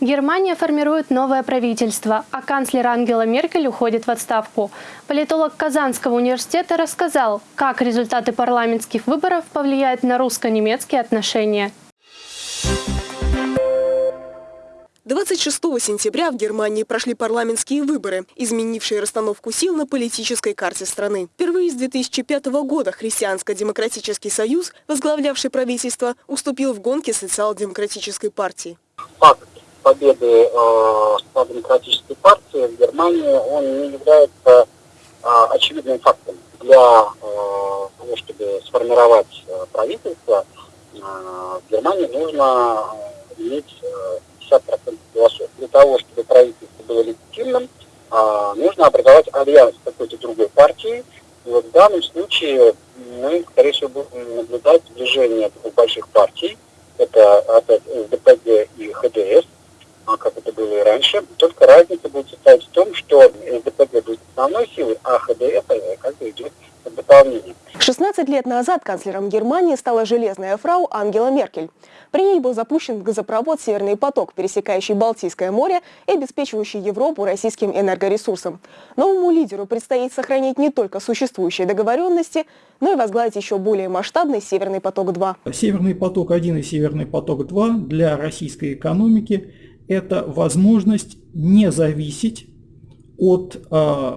Германия формирует новое правительство, а канцлер Ангела Меркель уходит в отставку. Политолог Казанского университета рассказал, как результаты парламентских выборов повлияют на русско-немецкие отношения. 26 сентября в Германии прошли парламентские выборы, изменившие расстановку сил на политической карте страны. Впервые с 2005 года Христианско-демократический союз, возглавлявший правительство, уступил в гонке социал-демократической партии. Факт победы э, социал-демократической партии в Германии, он не является э, очевидным фактом. Для э, того, чтобы сформировать э, правительство, э, в Германии нужно э, иметь э, 50% голосов. Для того, чтобы правительство было легитимным, э, нужно образовать альянс какой-то другой партии. И вот в данном случае мы, скорее всего, будем наблюдать движение двух больших партий. Это опять СДПГ и ХДС как это было и раньше. Только разница будет состоять в том, что СДПГ будет основной силой, а ХДС как бы идет в дополнение. 16 лет назад канцлером Германии стала железная фрау Ангела Меркель. При ней был запущен газопровод «Северный поток», пересекающий Балтийское море и обеспечивающий Европу российским энергоресурсом. Новому лидеру предстоит сохранить не только существующие договоренности, но и возглавить еще более масштабный «Северный поток-2». «Северный поток-1» и «Северный поток-2» для российской экономики это возможность не зависеть от э,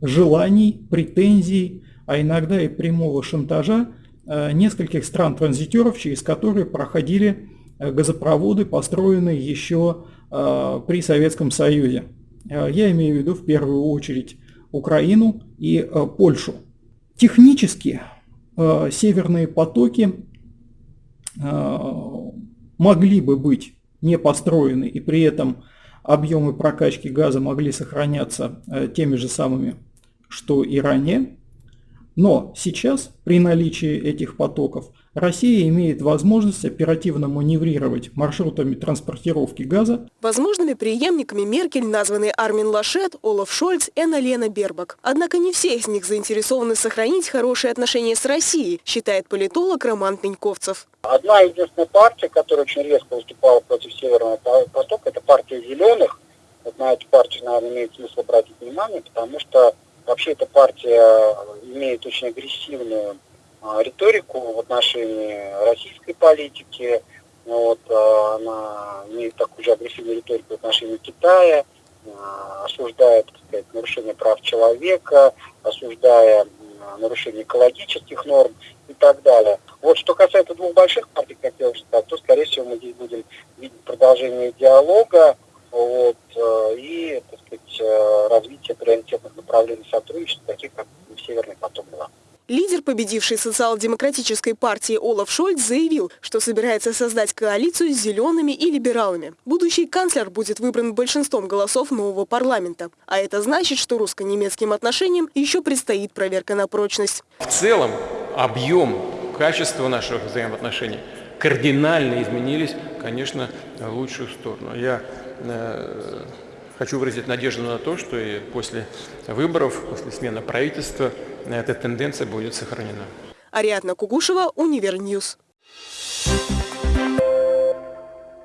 желаний, претензий, а иногда и прямого шантажа э, нескольких стран-транзитеров, через которые проходили э, газопроводы, построенные еще э, при Советском Союзе. Э, я имею в виду в первую очередь Украину и э, Польшу. Технически э, северные потоки э, могли бы быть не построены, и при этом объемы прокачки газа могли сохраняться э, теми же самыми, что и ранее. Но сейчас, при наличии этих потоков, Россия имеет возможность оперативно маневрировать маршрутами транспортировки газа. Возможными преемниками Меркель названы Армин Лашет, Олаф Шольц и Анна-Лена Бербак. Однако не все из них заинтересованы сохранить хорошие отношения с Россией, считает политолог Роман Пеньковцев. Одна единственная партия, которая очень резко выступала против Северного потока, это партия «Зеленых». Вот на эту партию, наверное, имеет смысл обратить внимание, потому что вообще эта партия имеет очень агрессивную а, риторику в отношении российской политики. Вот, а, она имеет такую же агрессивную риторику в отношении Китая, а, осуждает так сказать, нарушение прав человека, осуждая нарушение экологических норм и так далее. Вот что касается двух больших партий, как я уже сказал, то, скорее всего, мы здесь будем видеть продолжение диалога вот, и так сказать, развитие приоритетных направлений сотрудничества, таких как Северный поток-2. Лидер победившей социал-демократической партии Олаф Шольц заявил, что собирается создать коалицию с зелеными и либералами. Будущий канцлер будет выбран большинством голосов нового парламента. А это значит, что русско-немецким отношениям еще предстоит проверка на прочность. В целом объем, качество наших взаимоотношений кардинально изменились, конечно, в лучшую сторону. Я э, хочу выразить надежду на то, что и после выборов, после смены правительства эта тенденция будет сохранена. Ариадна Кугушева, Универ News. Thank